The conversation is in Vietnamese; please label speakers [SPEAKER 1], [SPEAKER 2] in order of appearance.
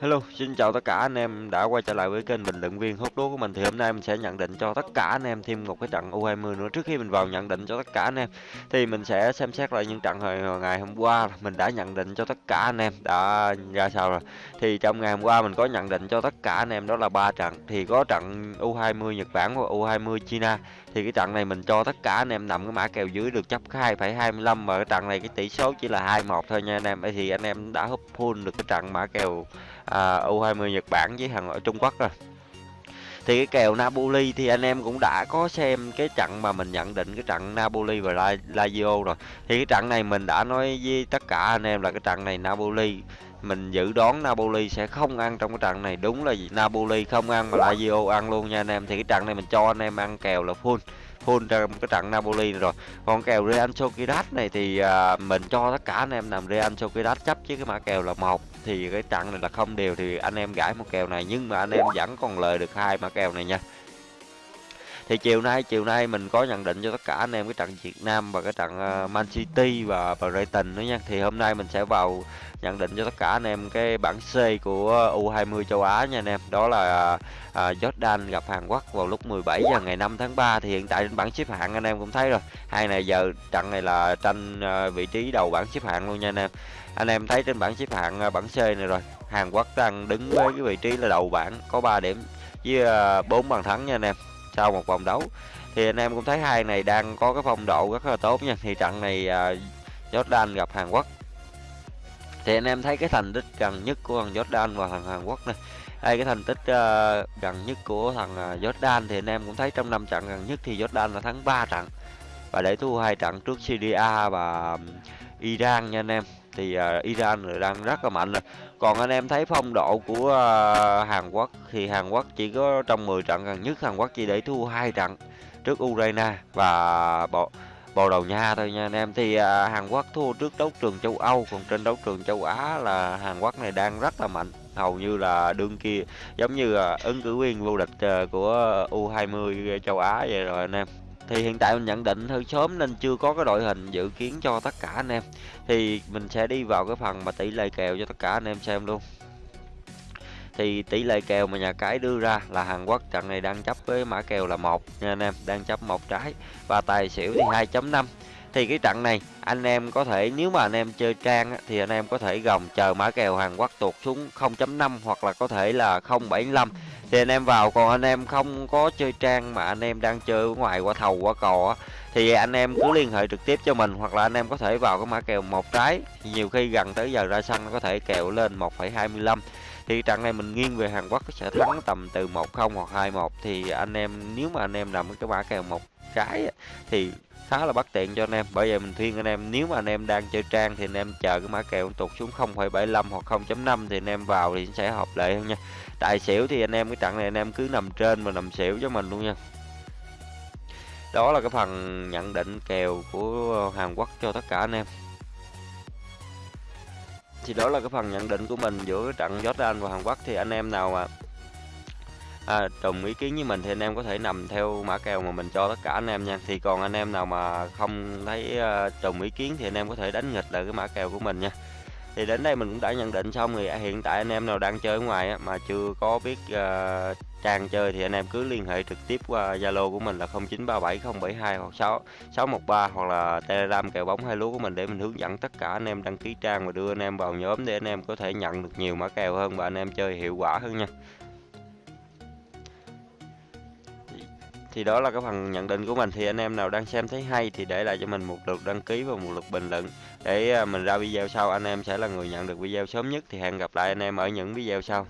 [SPEAKER 1] Hello, xin chào tất cả anh em đã quay trở lại với kênh bình luận viên. Hút đố của mình thì hôm nay mình sẽ nhận định cho tất cả anh em thêm một cái trận U20 nữa. Trước khi mình vào nhận định cho tất cả anh em thì mình sẽ xem xét lại những trận hồi ngày hôm qua. Mình đã nhận định cho tất cả anh em. Đã ra sao rồi? Thì trong ngày hôm qua mình có nhận định cho tất cả anh em đó là ba trận. Thì có trận U20 Nhật Bản và U20 China. Thì cái trận này mình cho tất cả anh em nằm cái mã kèo dưới được chấp 2,25 và cái trận này cái tỷ số chỉ là 2-1 thôi nha anh em. Thì anh em đã hút full được cái trận mã kèo à, U20 Nhật Bản với thằng ở Trung Quốc rồi. Thì cái kèo Napoli thì anh em cũng đã có xem cái trận mà mình nhận định cái trận Napoli và Lazio rồi. Thì cái trận này mình đã nói với tất cả anh em là cái trận này Napoli mình dự đoán Napoli sẽ không ăn trong cái trận này. Đúng là Napoli không ăn mà Lazio ăn luôn nha anh em. Thì cái trận này mình cho anh em ăn kèo là full full trong cái trận Napoli rồi. Còn kèo Real Sociedad này thì à, mình cho tất cả anh em nằm Real Sociedad chấp chứ cái mã kèo là một thì cái trận này là không đều thì anh em gãi một kèo này, nhưng mà anh em vẫn còn lời được hai mã kèo này nha thì chiều nay chiều nay mình có nhận định cho tất cả anh em cái trận Việt Nam và cái trận ờ, Man City và Brighton nữa nha. Thì hôm nay mình sẽ vào nhận định cho tất cả anh em cái bảng C của U20 châu Á nha anh em. Đó là à, Jordan gặp Hàn Quốc vào lúc 17 giờ ngày 5 tháng 3 thì hiện tại trên bảng xếp hạng anh em cũng thấy rồi. Hai này giờ trận này là tranh ờ, vị trí đầu bảng xếp hạng luôn nha anh em. Anh em thấy trên bảng xếp hạng bảng C này rồi Hàn Quốc đang đứng với cái vị trí là đầu bảng có 3 điểm với 4 bàn thắng nha anh em sau một vòng đấu. Thì anh em cũng thấy hai này đang có cái phong độ rất là tốt nha. Thì trận này à, Jordan gặp Hàn Quốc. Thì anh em thấy cái thành tích gần nhất của thằng Jordan và thằng Hàn Quốc này đây cái thành tích uh, gần nhất của thằng uh, Jordan thì anh em cũng thấy trong năm trận gần nhất thì Jordan là thắng 3 trận. Và để thua hai trận trước Syria và Iran nha anh em thì uh, Iran đang rất là mạnh rồi. Còn anh em thấy phong độ của uh, Hàn Quốc thì Hàn Quốc chỉ có trong 10 trận gần nhất Hàn Quốc chỉ để thua hai trận trước Ukraine và bộ Bồ Đào Nha thôi nha anh em. Thì à, Hàn Quốc thua trước đấu trường châu Âu còn trên đấu trường châu Á là Hàn Quốc này đang rất là mạnh. Hầu như là đương kia giống như là ứng cử viên vô địch à, của U20 châu Á vậy rồi anh em thì hiện tại mình nhận định hơi sớm nên chưa có cái đội hình dự kiến cho tất cả anh em. Thì mình sẽ đi vào cái phần mà tỷ lệ kèo cho tất cả anh em xem luôn. Thì tỷ lệ kèo mà nhà cái đưa ra là Hàn Quốc trận này đang chấp với mã kèo là một nha anh em, đang chấp một trái và tài xỉu thì 2.5 thì cái trận này anh em có thể, nếu mà anh em chơi trang thì anh em có thể gồng chờ mã kèo Hàn Quốc tụt xuống 0.5 hoặc là có thể là 0.75 thì anh em vào còn anh em không có chơi trang mà anh em đang chơi ở ngoài qua thầu qua cò thì anh em cứ liên hệ trực tiếp cho mình hoặc là anh em có thể vào cái mã kèo một trái. Nhiều khi gần tới giờ ra sân có thể kèo lên 1,25 thì trận này mình nghiêng về Hàn Quốc sẽ thắng tầm từ 1-0 hoặc 2-1 thì anh em nếu mà anh em nằm cái mã kèo một trái thì khá là bất tiện cho anh em. Bởi vậy mình khuyên anh em nếu mà anh em đang chơi trang thì anh em chờ cái mã kèo tụt xuống 0,75 hoặc 0.5 thì anh em vào thì sẽ hợp lệ hơn nha. Tài xỉu thì anh em cái trận này anh em cứ nằm trên và nằm xỉu cho mình luôn nha. Đó là cái phần nhận định kèo của Hàn Quốc cho tất cả anh em thì đó là cái phần nhận định của mình giữa trận Jordan và Hàn Quốc. Thì anh em nào mà à, trùng ý kiến với mình thì anh em có thể nằm theo mã kèo mà mình cho tất cả anh em nha. Thì còn anh em nào mà không thấy à, uh, trùng ý kiến thì anh em có thể đánh nghịch lại cái mã kèo của mình nha thì đến đây mình cũng đã nhận định xong thì hiện tại anh em nào đang chơi ở ngoài á, mà chưa có biết uh, trang chơi thì anh em cứ liên hệ trực tiếp qua Zalo của mình là 09370726 hoặc 6 613 hoặc là Telegram kèo bóng hai lúa của mình để mình hướng dẫn tất cả anh em đăng ký trang và đưa anh em vào nhóm để anh em có thể nhận được nhiều mã kèo hơn và anh em chơi hiệu quả hơn nha. Thì đó là cái phần nhận định của mình. Thì anh em nào đang xem thấy hay thì để lại cho mình một lượt đăng ký và một lượt bình luận. Để à, mình ra video sau, anh em sẽ là người nhận được video sớm nhất. Thì hẹn gặp lại anh em ở những video sau.